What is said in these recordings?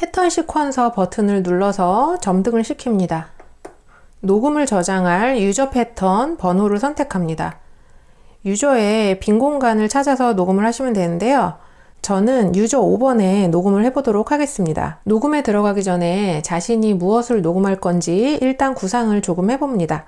패턴 시퀀서 버튼을 눌러서 점등을 시킵니다. 녹음을 저장할 유저 패턴 번호를 선택합니다. 유저의 빈 공간을 찾아서 녹음을 하시면 되는데요. 저는 유저 5번에 녹음을 해보도록 하겠습니다. 녹음에 들어가기 전에 자신이 무엇을 녹음할 건지 일단 구상을 조금 해봅니다.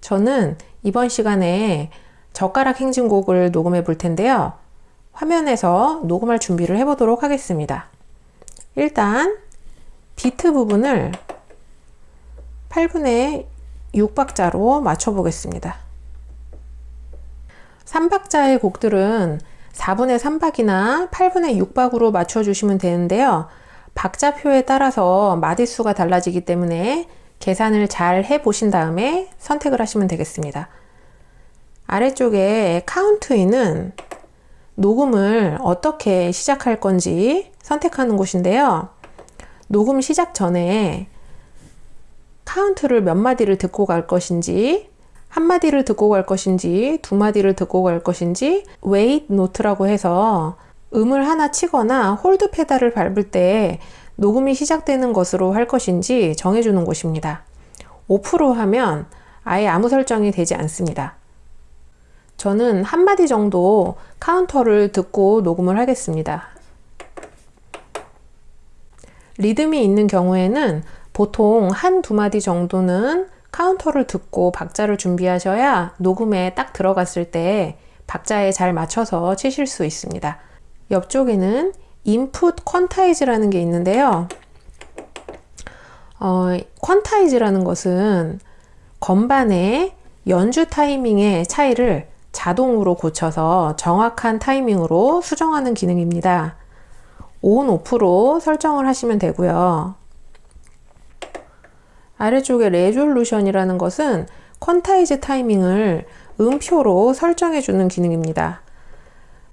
저는 이번 시간에 젓가락 행진곡을 녹음해 볼 텐데요. 화면에서 녹음할 준비를 해보도록 하겠습니다. 일단 비트 부분을 8분의 6박자로 맞춰 보겠습니다. 3박자의 곡들은 4분의 3박이나 8분의 6박으로 맞춰 주시면 되는데요. 박자표에 따라서 마디수가 달라지기 때문에 계산을 잘 해 보신 다음에 선택을 하시면 되겠습니다. 아래쪽에 count in은 녹음을 어떻게 시작할 건지 선택하는 곳인데요. 녹음 시작 전에 카운트를 몇 마디를 듣고 갈 것인지 한 마디를 듣고 갈 것인지 두 마디를 듣고 갈 것인지 wait note라고 해서 음을 하나 치거나 hold 페달을 밟을 때 녹음이 시작되는 것으로 할 것인지 정해주는 곳입니다. 5% 하면 아예 아무 설정이 되지 않습니다. 저는 한마디 정도 카운터를 듣고 녹음을 하겠습니다. 리듬이 있는 경우에는 보통 한 두 마디 정도는 카운터를 듣고 박자를 준비하셔야 녹음에 딱 들어갔을 때 박자에 잘 맞춰서 치실 수 있습니다. 옆쪽에는 input quantize라는 게 있는데요. 어, quantize라는 것은 건반의 연주 타이밍의 차이를 자동으로 고쳐서 정확한 타이밍으로 수정하는 기능입니다. on, off로 설정을 하시면 되고요. 아래쪽에 resolution이라는 것은 quantize 타이밍을 음표로 설정해 주는 기능입니다.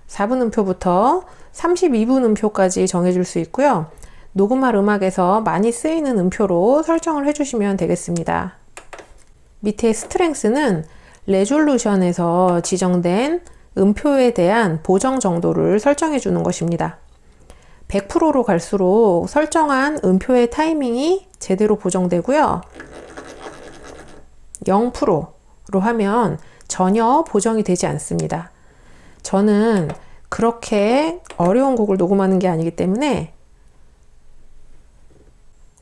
4분 음표부터 32분 음표까지 정해줄 수 있고요. 녹음할 음악에서 많이 쓰이는 음표로 설정을 해주시면 되겠습니다. 밑에 스트렝스는 레졸루션에서 지정된 음표에 대한 보정 정도를 설정해 주는 것입니다. 100%로 갈수록 설정한 음표의 타이밍이 제대로 보정되고요. 0%로 하면 전혀 보정이 되지 않습니다. 저는 그렇게 어려운 곡을 녹음하는 게 아니기 때문에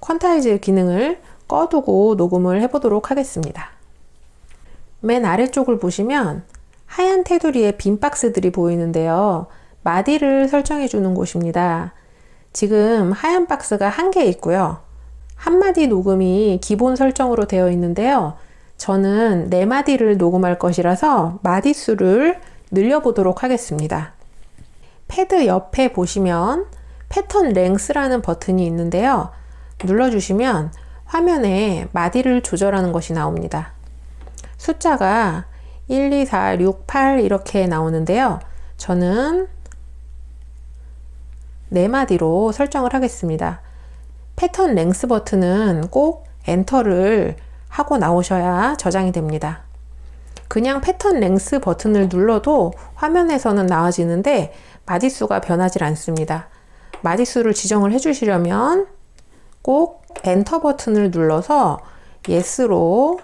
퀀타이즈 기능을 꺼두고 녹음을 해보도록 하겠습니다. 맨 아래쪽을 보시면 하얀 테두리에 빈 박스들이 보이는데요. 마디를 설정해 주는 곳입니다. 지금 하얀 박스가 한 개 있고요. 한 마디 녹음이 기본 설정으로 되어 있는데요. 저는 네 마디를 녹음할 것이라서 마디수를 늘려보도록 하겠습니다. 패드 옆에 보시면 패턴 랭스라는 버튼이 있는데요. 눌러주시면 화면에 마디를 조절하는 것이 나옵니다. 숫자가 1, 2, 4, 6, 8 이렇게 나오는데요. 저는 4마디로 설정을 하겠습니다. 패턴 랭스 버튼은 꼭 엔터를 하고 나오셔야 저장이 됩니다. 그냥 pattern length 버튼을 눌러도 화면에서는 나와지는데 마디수가 변하지 않습니다. 마디수를 지정을 해주시려면 꼭 엔터 버튼을 눌러서 yes로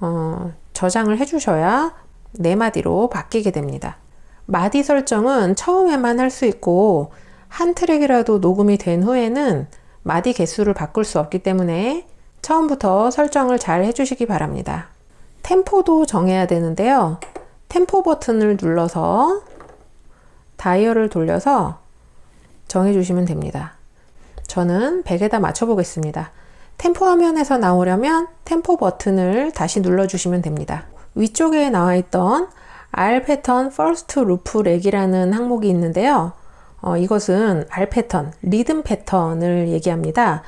어, 저장을 해주셔야 네 마디로 바뀌게 됩니다. 마디 설정은 처음에만 할 수 있고 한 트랙이라도 녹음이 된 후에는 마디 개수를 바꿀 수 없기 때문에 처음부터 설정을 잘 해주시기 바랍니다. 템포도 정해야 되는데요. 템포 버튼을 눌러서 다이얼을 돌려서 정해주시면 됩니다. 저는 100에다 맞춰 보겠습니다. 템포 화면에서 나오려면 템포 버튼을 다시 눌러주시면 됩니다. 위쪽에 나와 있던 R 패턴 First Loop Leg이라는 항목이 있는데요. 어, 이것은 R 패턴, 리듬 패턴을 얘기합니다.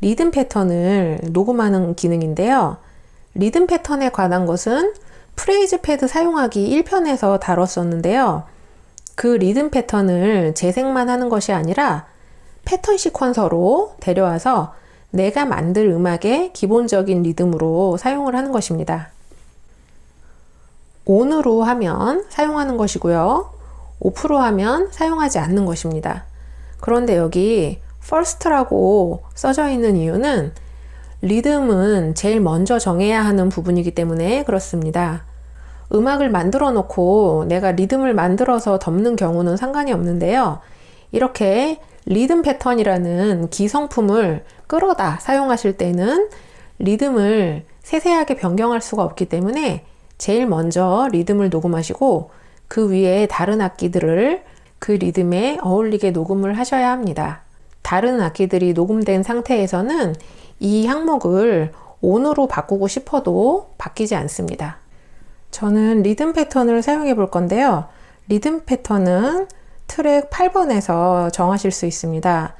리듬 패턴을 녹음하는 기능인데요. 리듬 패턴에 관한 것은 phrase pad 사용하기 1편에서 다뤘었는데요. 그 리듬 패턴을 재생만 하는 것이 아니라 pattern sequencer로 데려와서 내가 만들 음악의 기본적인 리듬으로 사용을 하는 것입니다. ON으로 하면 사용하는 것이고요. 5% 하면 사용하지 않는 것입니다. 그런데 여기 first라고 써져 있는 이유는 리듬은 제일 먼저 정해야 하는 부분이기 때문에 그렇습니다. 음악을 만들어 놓고 내가 리듬을 만들어서 덮는 경우는 상관이 없는데요. 이렇게 리듬 패턴이라는 기성품을 끌어다 사용하실 때는 리듬을 세세하게 변경할 수가 없기 때문에 제일 먼저 리듬을 녹음하시고 그 위에 다른 악기들을 그 리듬에 어울리게 녹음을 하셔야 합니다. 다른 악기들이 녹음된 상태에서는 이 항목을 on으로 바꾸고 싶어도 바뀌지 않습니다. 저는 리듬 패턴을 사용해 볼 건데요. 리듬 패턴은 트랙 8번에서 정하실 수 있습니다.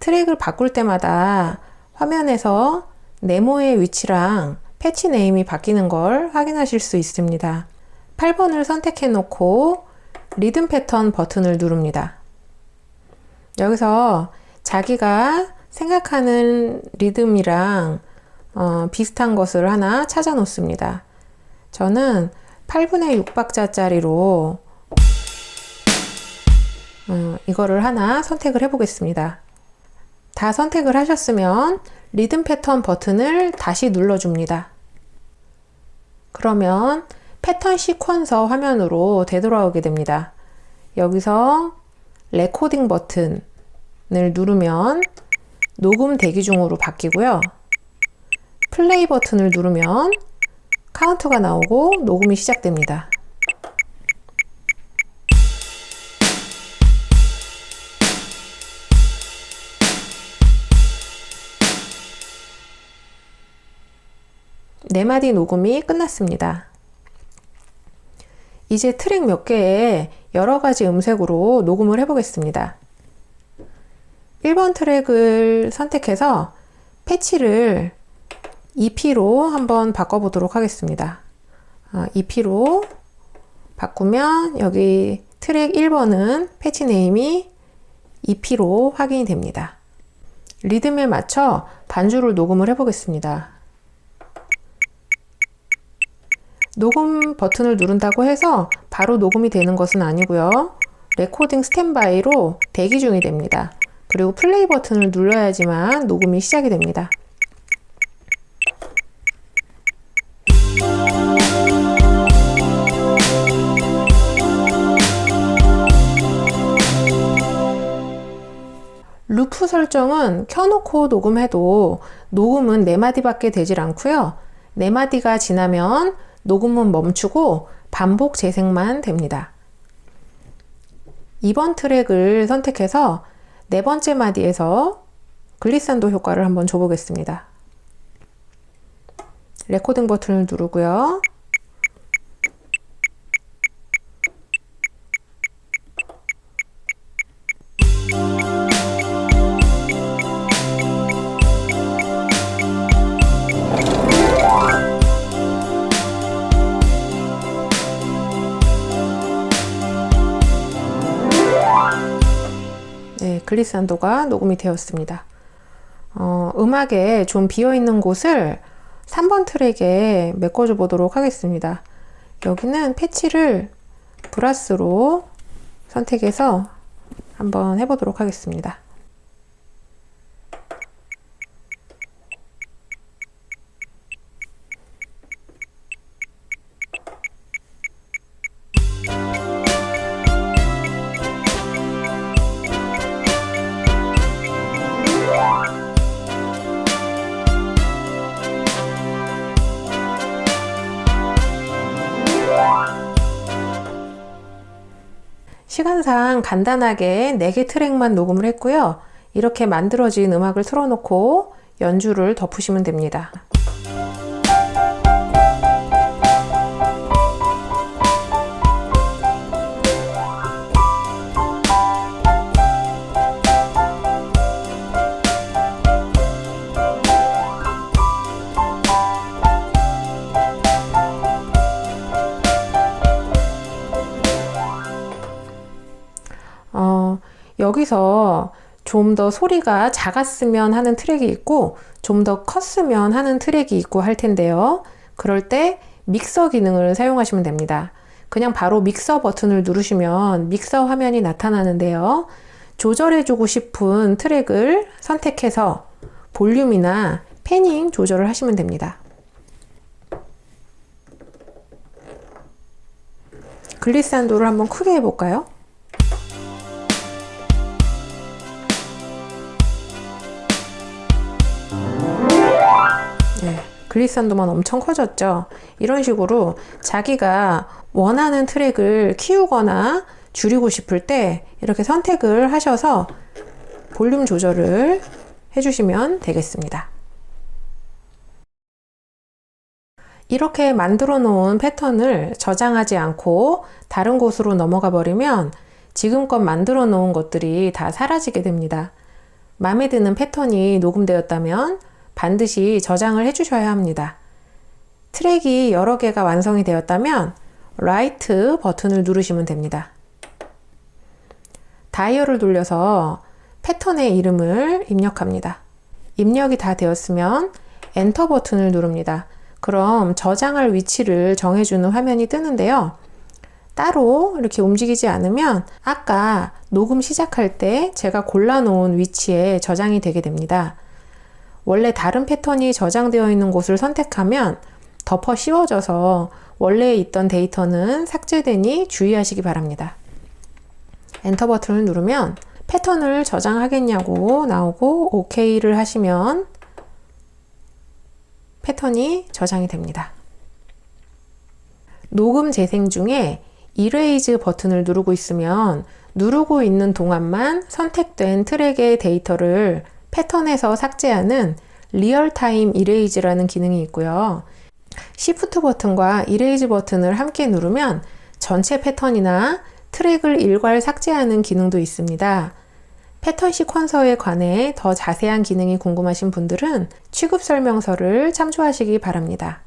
트랙을 바꿀 때마다 화면에서 네모의 위치랑 patch name이 바뀌는 걸 확인하실 수 있습니다. 8번을 선택해 놓고 리듬 패턴 버튼을 누릅니다. 여기서 자기가 생각하는 리듬이랑 어, 비슷한 것을 하나 찾아 놓습니다. 저는 8분의 6박자짜리로 어, 이거를 하나 선택을 해 보겠습니다. 다 선택을 하셨으면 리듬 패턴 버튼을 다시 눌러 줍니다. 그러면 pattern sequencer 화면으로 되돌아오게 됩니다. 여기서 레코딩 버튼을 누르면 녹음 대기 중으로 바뀌고요. 플레이 버튼을 누르면 카운트가 나오고 녹음이 시작됩니다. 네 마디 녹음이 끝났습니다. 이제 트랙 몇 개에 여러 가지 음색으로 녹음을 해 보겠습니다. 1번 트랙을 선택해서 patch를 EP로 한번 바꿔보도록 하겠습니다. EP로 아, 바꾸면 여기 트랙 1번은 patch name이 EP로 확인이 됩니다. 리듬에 맞춰 반주를 녹음을 해보겠습니다. 녹음 버튼을 누른다고 해서 바로 녹음이 되는 것은 아니고요. recording standby로 대기 중이 됩니다. 그리고 플레이 버튼을 눌러야지만 녹음이 시작이 됩니다. 루프 설정은 켜놓고 녹음해도 녹음은 4마디밖에 되질 않고요. 4마디가 지나면 녹음은 멈추고 반복 재생만 됩니다. 2번 트랙을 선택해서 네 번째 마디에서 글리산도 효과를 한번 줘보겠습니다. 레코딩 버튼을 누르고요. 글리산도가 녹음이 되었습니다. 어, 음악에 좀 비어있는 곳을 3번 트랙에 메꿔줘 보도록 하겠습니다. 여기는 패치를 브라스로 선택해서 한번 해보도록 하겠습니다. 시간상 간단하게 4개 트랙만 녹음을 했고요. 이렇게 만들어진 음악을 틀어놓고 연주를 덮으시면 됩니다. 여기서 좀 더 소리가 작았으면 하는 트랙이 있고 좀 더 컸으면 하는 트랙이 있고 할 텐데요. 그럴 때 믹서 기능을 사용하시면 됩니다. 그냥 바로 믹서 버튼을 누르시면 믹서 화면이 나타나는데요. 조절해주고 싶은 트랙을 선택해서 볼륨이나 패닝 조절을 하시면 됩니다. 글리산도를 한번 크게 해볼까요? 글리산도만 엄청 커졌죠. 이런 식으로 자기가 원하는 트랙을 키우거나 줄이고 싶을 때 이렇게 선택을 하셔서 볼륨 조절을 해주시면 되겠습니다. 이렇게 만들어 놓은 패턴을 저장하지 않고 다른 곳으로 넘어가 버리면 지금껏 만들어 놓은 것들이 다 사라지게 됩니다. 마음에 드는 패턴이 녹음되었다면 반드시 저장을 해 주셔야 합니다. 트랙이 여러 개가 완성이 되었다면 write 버튼을 누르시면 됩니다. 다이얼을 돌려서 패턴의 이름을 입력합니다. 입력이 다 되었으면 엔터 버튼을 누릅니다. 그럼 저장할 위치를 정해주는 화면이 뜨는데요. 따로 이렇게 움직이지 않으면 아까 녹음 시작할 때 제가 골라놓은 위치에 저장이 되게 됩니다. 원래 다른 패턴이 저장되어 있는 곳을 선택하면 덮어 씌워져서 원래 있던 데이터는 삭제되니 주의하시기 바랍니다. 엔터 버튼을 누르면 패턴을 저장하겠냐고 나오고 OK를 하시면 패턴이 저장이 됩니다. 녹음 재생 중에 erase 버튼을 누르고 있으면 누르고 있는 동안만 선택된 트랙의 데이터를 패턴에서 삭제하는 real-time erase라는 기능이 있고요. Shift 버튼과 erase 버튼을 함께 누르면 전체 패턴이나 트랙을 일괄 삭제하는 기능도 있습니다. 패턴 시퀀서에 관해 더 자세한 기능이 궁금하신 분들은 취급 설명서를 참조하시기 바랍니다.